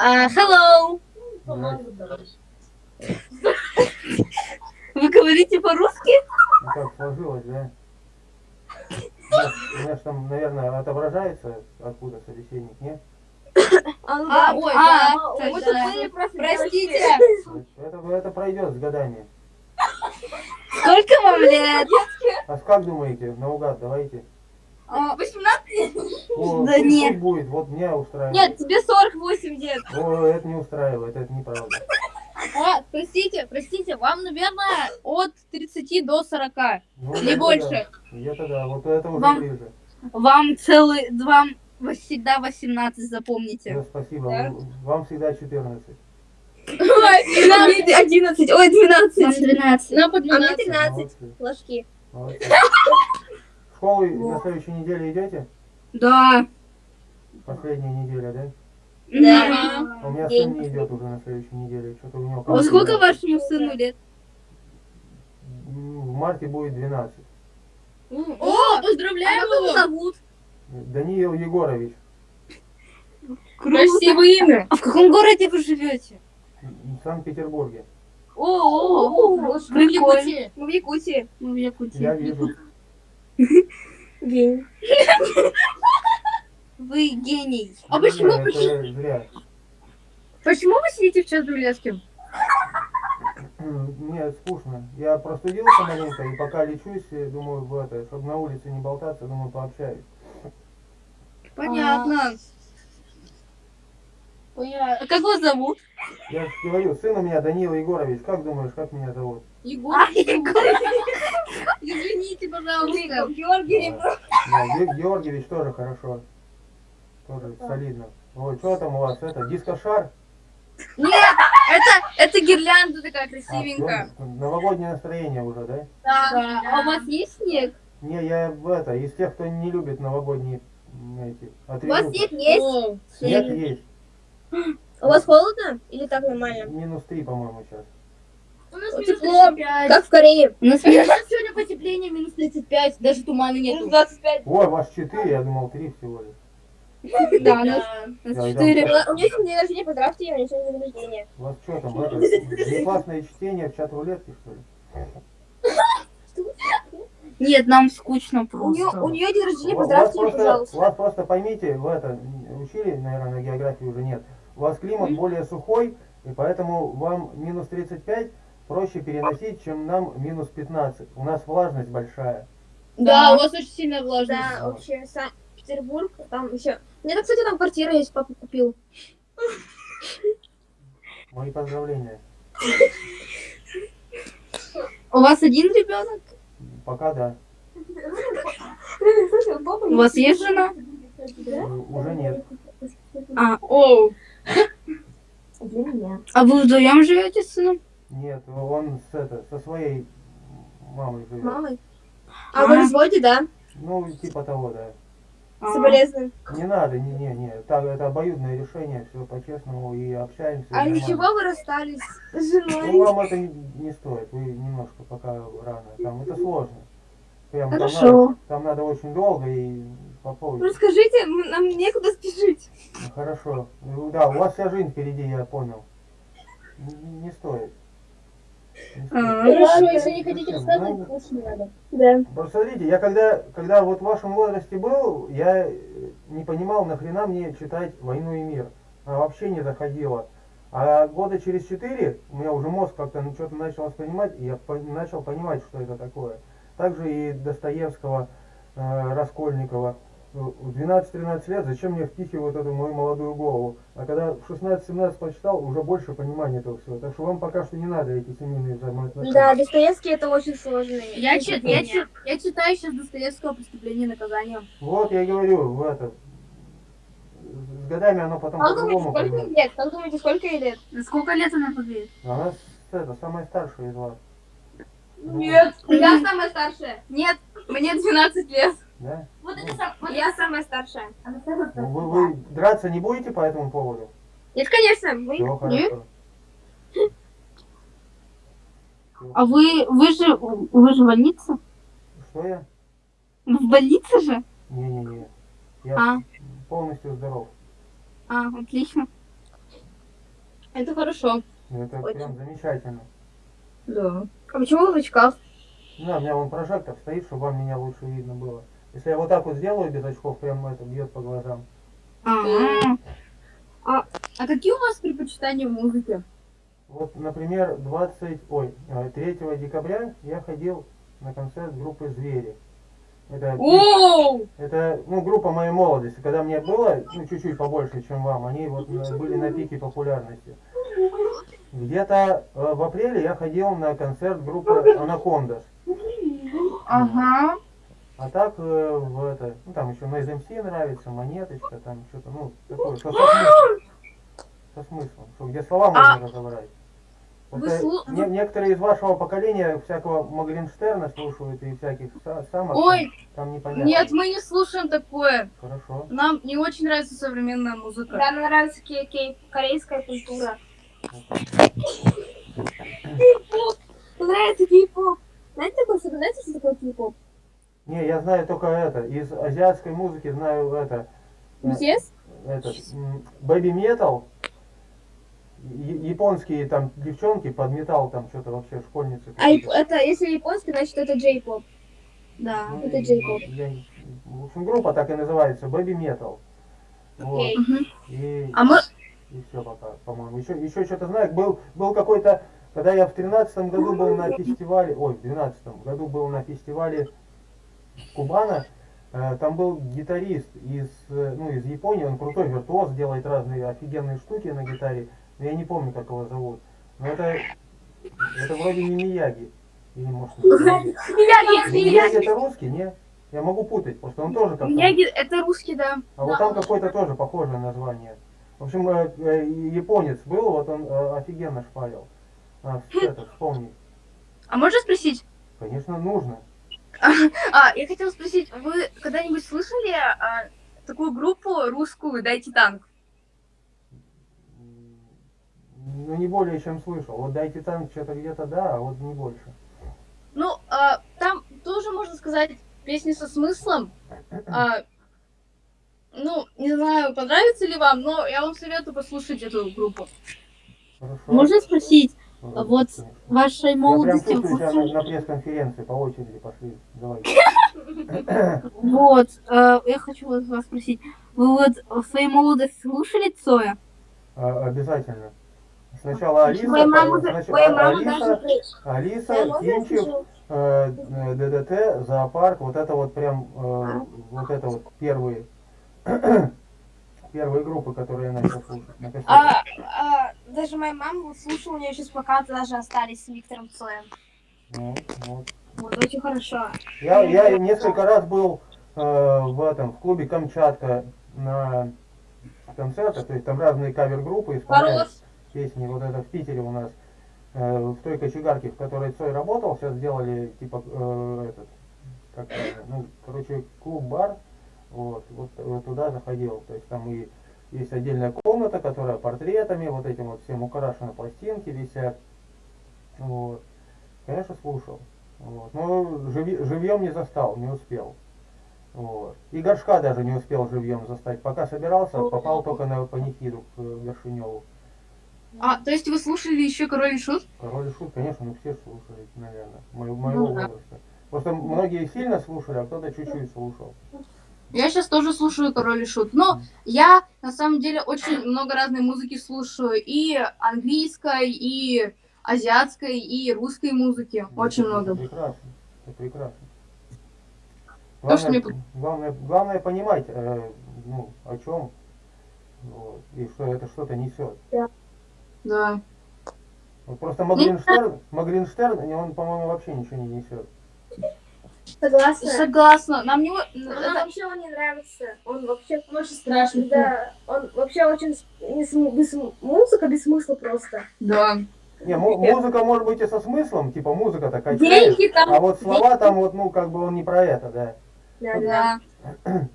А, hello. Вы говорите по-русски? Ну как сложилось, да? У нас, там, наверное, отображается, откуда собеседник, нет? А, ой, А, да. мы точно. забыли просто Простите. Это, это пройдет с годами. Сколько вам лет? А как думаете? Наугад, давайте. А, 18? О, Да нет. будет, вот меня устраивает. Нет, тебе 48 лет. О, это не устраивает, это неправда. А, простите, простите, вам, наверное, от 30 до 40. Ну, Не больше. да. Это да, вот это уже Вам- ближе. Вам целый, вам всегда 18, запомните. Да, спасибо. Да. Вам всегда 14. Ой, нам 11, ой, 12. 12. Нам по А мне 12. 13 Молодцы, ложки. Молодцы. В школу на следующей неделе идете? Да. Последняя неделя, да? Да. А у меня сын не идет уже на следующей неделе. Что-то у него... А сколько вашему сыну лет? В марте будет 12. О, поздравляем Как его его. зовут? Даниил Егорович. Круто. Красивое имя. А в каком городе вы живете? В Санкт-Петербурге. О, о, Мы в прикольно. Якутии. Мы в Якутии. Мы в Якутии. Я вижу. Гений. Вы гений. А почему, зря. почему вы сидите в чат Дулецким? М, Мне скучно. Я простудился маленько, и пока лечусь, думаю, в это, чтобы на улице не болтаться, думаю, пообщаюсь. Понятно. А как вас зовут? Я же говорю, сын у меня Даниил Егорович. Как думаешь, как меня зовут? Егор. А, Егор. Извините, пожалуйста. Георгий Да, Ге- Георгиевич тоже хорошо. Тоже солидно. Ой, что там у вас? Это дискошар? Это, это гирлянда такая А, красивенькая. всё, новогоднее настроение уже, да? Да. А у вас есть снег? Не, я в это, из тех, кто не любит новогодние эти У вас атрибуты. снег есть? О, Нет, есть. У вас холодно? Или так нормально? Минус три, по-моему, сейчас. У нас Вот минус тепло. 35. Как в Корее. У нас У нас сегодня потепление минус 35, даже тумана нету. 25. Ой, ваш четыре, я думал три всего лишь. Да, у нас, у Я нас иду. четыре. У меня сегодня день рождения, поздравьте, у меня сегодня день рождения. У вас что там, это, внеклассное чтение в чат рулетки, что ли? Нет, нам скучно У нее, просто. у нее день рождения, У вас поздравьте ее, пожалуйста. у вас просто поймите, в это, учили, наверное, на географии уже нет. У вас климат более сухой, и поэтому вам минус 35 проще переносить, чем нам минус 15. У нас влажность большая. Да, у вас очень сильно влажно. Да, вообще, Санкт-Петербург, там еще... У меня, кстати, там квартира есть, папа купил. Мои поздравления. У вас один ребенок? Пока да. У вас есть жена? Э, Уже нет. А, Оу. Для меня. а вы вдвоем живете с сыном? Нет, он с, это, со своей мамой живет. Мамой. А вы в разводе, да? Ну, типа того, да. А, Соболезную. Не надо, не, не, не. Так, это обоюдное решение, все по-честному и общаемся. А нормально. ничего вы расстались с Ну, женой? вам это не, не стоит, вы немножко пока рано. Там это сложно. Прям там Хорошо. надо, там надо очень долго и по поводу. Расскажите, м- нам некуда спешить. Ну, Хорошо. Ну, Да, у вас вся жизнь впереди, я понял. Не, не стоит. А, Хорошо, если не хотите рассказывать, Ну, лучше не надо. Да. Просто смотрите, я когда, когда вот в вашем возрасте был, я э, не понимал, нахрена мне читать «Войну и мир». Она вообще не заходила. А года через четыре у меня уже мозг как-то ну, что-то начал воспринимать, и я по- начал понимать, что это такое. Также и Достоевского, э, Раскольникова. В 12-13 лет зачем мне впихивают эту мою молодую голову? А когда в 16-17 почитал, уже больше понимания этого всего. Так что вам пока что не надо эти семейные взаимоотношения. Да, Достоевский это очень сложный. Я, чит- я, чит- я читаю сейчас Достоевского «Преступление и наказание». Вот я и говорю, в это. С годами оно потом думаете, по-другому сколько лет? Как думаете, сколько ей лет? Сколько лет она победит? Она это, самая старшая из вас. Нет. Я самая старшая. Нет, мне 12 лет. Да? Вот это сам... вот Я самая старшая. Ну, вы, вы драться не будете по этому поводу? Нет, конечно. Мы... Все хорошо. А вы, вы же, вы же в больнице? Что я? В больнице же? Не-не-не. Я А, полностью здоров. А, отлично. Это хорошо. Это Очень. прям замечательно. Да. А почему вы в очках? Да, у меня вон прожектор стоит, чтобы вам меня лучше видно было. Если я вот так вот сделаю без очков, прям это бьет по глазам. Ага. А какие у вас предпочитания в музыке? Вот, например, 20, ой, э, 3 декабря я ходил на концерт группы «Звери». Это, Оу! это ну, группа моей молодости. Когда мне было ну, чуть-чуть побольше, чем вам, они вот э, были на пике популярности. Где-то э, в апреле я ходил на концерт группы «Анакондас». Ага. А так э, в это, ну там еще Noise MC нравится, монеточка, там что-то, ну, такое, что со смыслом. Со смыслом, что где слова можно А разобрать. вы Просто слу- не- некоторые из вашего поколения всякого Магринштерна слушают и всяких са- самых, Ой, там непонятно. нет, мы не слушаем такое. Хорошо. Нам не очень нравится современная музыка. Да, мне нравится кей- кей- корейская культура. Мне нравится кей-поп. Знаете, такое, знаете, что такое кей-поп? Не, я знаю только это, из азиатской музыки знаю это, э, BTS? этот, бэби метал, японские там девчонки под металл там что-то вообще школьницы. А это, если японский, значит это джей-поп. Да. Ну, это не- В общем, группа так и называется, Baby Metal. Вот. И, А мы... и все пока, по-моему. Еще, еще что-то знаю. Был, был какой-то, когда я в тринадцатом году был на фестивале, ой, в двенадцатом году был на фестивале Кубана, э, там был гитарист из, э, ну, из Японии, он крутой виртуоз, делает разные офигенные штуки на гитаре, но я не помню, как его зовут. Но это, это вроде не Мияги. Или может не Мияги. Мияги это русский, не? Я могу путать, просто он тоже как Мияги, это русский, да. А вот там какое-то тоже похожее название. В общем, э, японец был, вот он офигенно шпарил. А, это, вспомни. А можно спросить? Конечно, нужно. А, я хотела спросить, вы когда-нибудь слышали а, такую группу русскую «Дайте танк»? Ну, не более чем слышал. Вот дайте танк что-то где-то, да, а вот не больше. Ну, а, там тоже, можно сказать, песни со смыслом. А, ну, не знаю, понравится ли вам, но я вам советую послушать эту группу. Хорошо. Можно спросить, вот вашей Я прям молодости чувствую себя на, пресс-конференции по очереди пошли. Давай. Вот, э, я хочу вас спросить, вы вот в своей молодости слушали Цоя? А, обязательно. Сначала Алиса, Моя мама, снач- моя а- мама Алиса, Кинчев, э, э, ДДТ, зоопарк, вот это вот прям, э, вот это вот первые, первые группы, которые я начал слушать на. А, а, даже моя мама слушала, у нее сейчас плакаты даже остались с Виктором Цоем. Ну, вот. Вот, очень хорошо. Я, я несколько раз был э, в этом, в клубе Камчатка на концертах, то есть там разные кавер-группы исполняют песни, вот это в Питере у нас, э, в той кочегарке, в которой Цой работал, сейчас сделали типа э, этот, как ну, короче, клуб-бар, вот, вот, вот туда заходил, то есть там и есть отдельная комната, которая портретами, вот этим вот всем украшена, пластинки висят, вот, конечно, слушал, вот, но живи- живьем не застал, не успел. Вот. И горшка даже не успел живьем застать. Пока собирался, попал только на панихиду к э, Горшиневу. А, то есть вы слушали еще «Король и Шут»? Король и шут, конечно, ну все слушали, наверное, моего, моего Ну да. возраста. Просто многие сильно слушали, а кто-то чуть-чуть слушал. Я сейчас тоже слушаю «Король и Шут». Но я, на самом деле, очень много разной музыки слушаю. И английской, и азиатской, и русской музыки. Очень Это много. Прекрасно, это прекрасно. То, что Главное, мне главное, главное понимать, э, ну, о чем, вот, и что это что-то несет. Да. Вот просто Магринштерн, Магринштерн, он, по-моему, вообще ничего не несет. Согласна. Согласна. Нам не... Нам это- вообще он не нравится. Он вообще... очень страшный. Да, он вообще очень... не см- без Музыка без смысла просто. Да. Не, му- музыка может быть и со смыслом, типа музыка такая. Деньги там... А вот слова там вот, ну, как бы он не про это, да. Да, да. Да.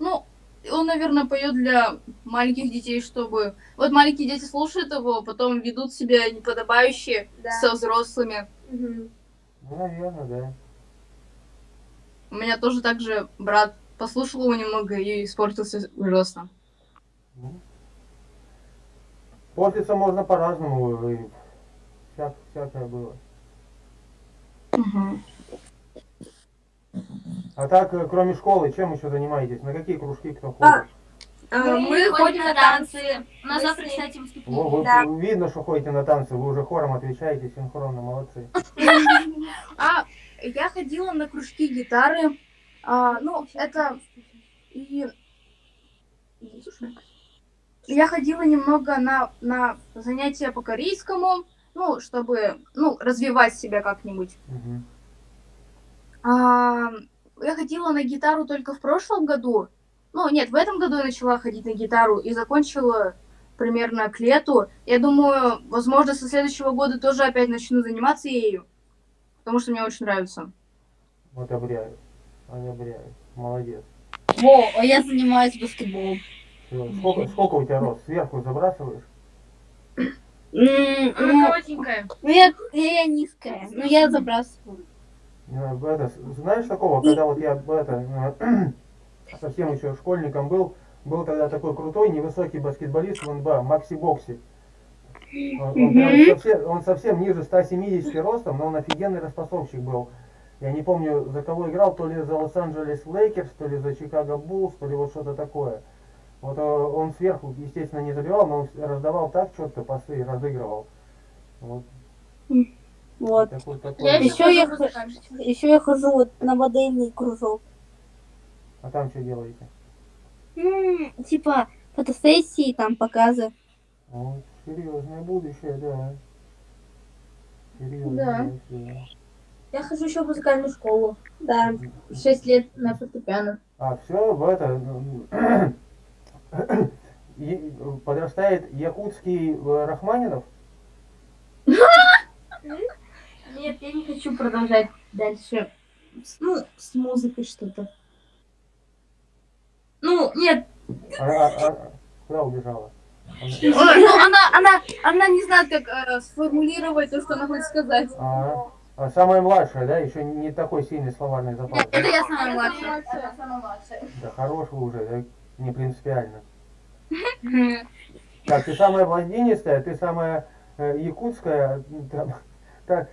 Ну, он, наверное, поет для маленьких детей, чтобы... Вот маленькие дети слушают его, потом ведут себя неподобающе Да. со взрослыми. Ну, наверное, да. У меня тоже так же брат послушал его немного и испортился ужасно. Ну, Поститься можно по-разному, и всяк- всякое было. А так, э, кроме школы, чем еще занимаетесь? На какие кружки кто А, ходит? А, Мы ходим на танцы. У нас Мы завтра, кстати, выступление. вы- Да. Видно, что ходите на танцы, вы уже хором отвечаете синхронно, молодцы. А я ходила на кружки гитары. А, ну, это и я ходила немного на, на занятия по корейскому, ну, чтобы, ну, развивать себя как-нибудь. Мгм. А, я ходила на гитару только в прошлом году. Ну, нет, в этом году я начала ходить на гитару и закончила примерно к лету. Я думаю, возможно, со следующего года тоже опять начну заниматься ею, потому что мне очень нравится. Одобряю. Одобряю. Молодец. Во, а я занимаюсь баскетболом. Сколько, сколько у тебя рост? Сверху забрасываешь? Она Ну, коротенькая. ну, я, я низкая, но я забрасываю. Э, Это, знаешь такого, когда вот я это, э, совсем еще школьником был, был тогда такой крутой невысокий баскетболист в НБА, Магси Богс. Он, он прям Мгм. совсем, он совсем ниже 170 ростом, но он офигенный распасовщик был. Я не помню, за кого играл, то ли за Лос-Анджелес Лейкерс, то ли за Чикаго Буллс, то ли вот что-то такое. Вот э, он сверху, естественно, не забивал, но он раздавал так четко пасы и разыгрывал. Вот Вот. такой, такой. Я еще я Еще я хожу вот на модельный кружок. А там что делаете? М, типа фотосессии, там показы. Вот, серьезное будущее, да. Серьезное, Да. да. Я хожу еще в музыкальную школу. Да. Шесть лет на фортепиано. А все в это м, и- подрастает якутский э, Рахманинов. Нет, я не хочу продолжать дальше. С- Ну, с музыкой что-то. Ну, нет, А, а- а- куда убежала? Ну, она, она, она не знает, как э, сформулировать то, что она хочет сказать. А, а самая младшая, да, еще не такой сильный словарный запас. Это я самая младшая. Да хорош вы уже, да, не принципиально. Так, ты самая блондинистая, ты самая э, якутская, там, так,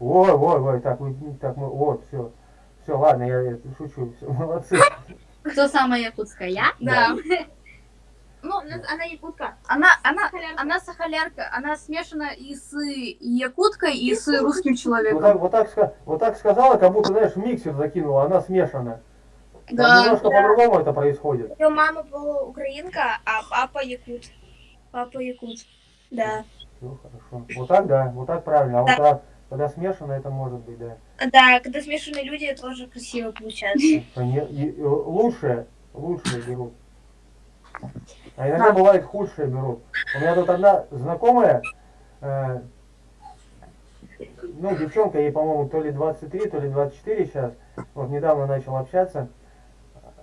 ой, ой, ой, так, так, мы, вот, все, все, ладно, я, это шучу, все, молодцы. Кто самая якутская? Я? Да. Она якутка. Она, она, она сахалярка. Она смешана и с якуткой, и с русским Вот так, человеком. вот, так, вот так сказала, как будто, знаешь, в миксер закинула, она смешана. Там Да. немножко по-другому это происходит. Ее мама была украинка, а папа якут. Папа якут. Да. Все хорошо. Вот так, да, вот так правильно. А вот когда, когда смешано, это может быть, да. Да, когда смешанные люди, тоже красиво получается. Они- и- и лучшее, лучшее берут. А иногда бывает худшее берут. У меня тут одна знакомая, э, ну, девчонка, ей, по-моему, то ли 23, то ли 24 сейчас, вот недавно начал общаться,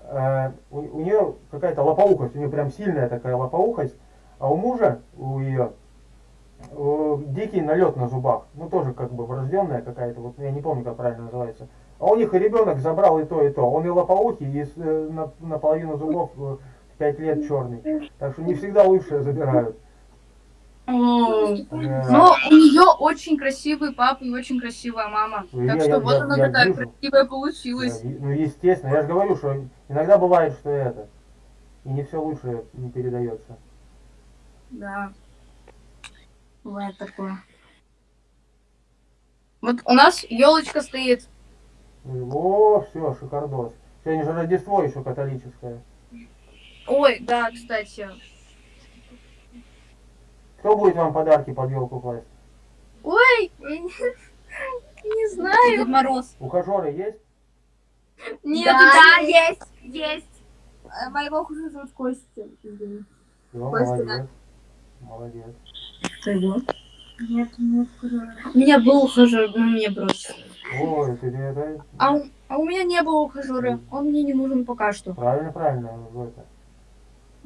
Э, у, у нее какая-то лопоухость, у нее прям сильная такая лопоухость, а у мужа, у ее, дикий налет на зубах, ну, тоже как бы врожденная какая-то, вот я не помню, как правильно называется. А у них и ребенок забрал и то, и то. Он и лопоухий, и э, на, наполовину зубов э, 5 лет черный. Так что не всегда лучшее забирают. Да. Но у нее очень красивый папа и очень красивая мама. Ну, Так я- что я- вот я- она я такая вижу. красивая Да, получилась. и- ну, естественно, я же говорю, что иногда бывает, что это. И не все лучшее не передается. Да. Бывает такое. Вот у нас елочка стоит. О, все, шикардос. Сегодня же Рождество еще католическое. Ой, да, кстати. Кто будет вам подарки под елку класть? Ой, не, не знаю. Дед Мороз. Ухажеры есть? Нет, Да, есть, есть. Э, Моего хуже зовут Костя. Костя, молодец. Молодец. Нет, нет, У меня был ухажер, но меня бросил. Ой, ты это... А, у- а у меня не было ухажера. Он мне не нужен пока что. Правильно, правильно. в это.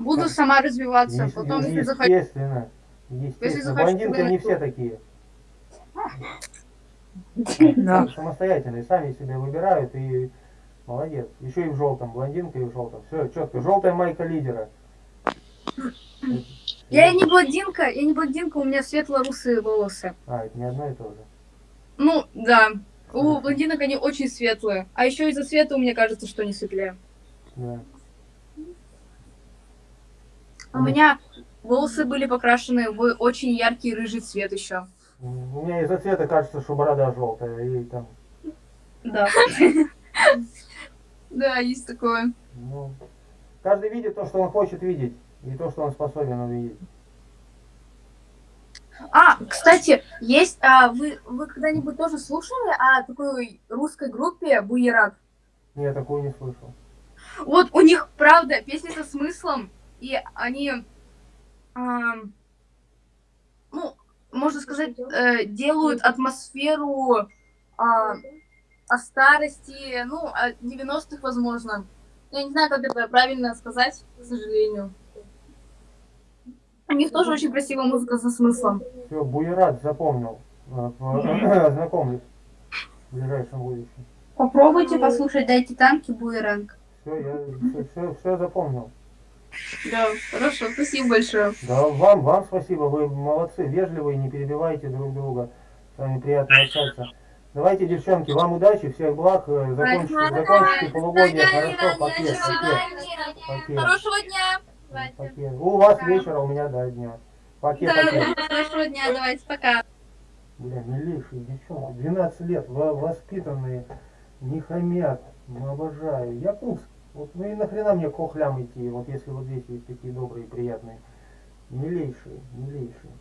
Буду сама развиваться. Ес- Потом, если захочу. Естественно. Естественно. захочу, не все такие. Да. Самостоятельные, сами себе выбирают и молодец. Еще и в желтом, блондинка и в желтом. Все, четко. Желтая майка лидера. Я не блондинка, я не блондинка, у меня светло-русые волосы. А, это не одно и то же. Ну, да. У блондинок они очень светлые. А еще из-за цвета мне кажется, что они светлее. Да. У меня волосы были покрашены в очень яркий рыжий цвет еще. У меня из-за цвета кажется, что борода желтая. И там, Да. Да, есть такое. ну, каждый видит то, что он хочет видеть. И то, что он способен увидеть. А, кстати, есть, а, вы, вы когда-нибудь тоже слушали о такой русской группе Буерак? Я такую не слышал. Вот у них, правда, песни со смыслом, и они, ну, можно сказать, э, делают атмосферу а, о старости, ну, о 90-х, возможно. Я не знаю, как это правильно сказать, к сожалению. У них тоже очень красивая музыка со смыслом. Все, Буерат запомнил. Э, в- ближайшем будущем. Попробуйте послушать «Дайте танки» Буеранг. Все, я все, все, все запомнил. Да, хорошо, спасибо большое. Да, вам, вам спасибо, вы молодцы, вежливые, не перебивайте друг друга. С вами приятно общаться. Давайте, девчонки, вам удачи, всех благ, э, закончите, закончите полугодие, хорошо, пакет, пакет, пакет, Хорошего дня! пакет. У вас вечера, у меня, да, дня. Пакет, пакет. Хорошего дня, давайте, пока. Бля, милейшие девчонки, 12 лет, во- воспитанные, не хамят, обожаю. Якутск, вот ну и нахрена мне к хохлям идти, вот если вот здесь есть такие добрые, приятные. Милейшие, милейшие.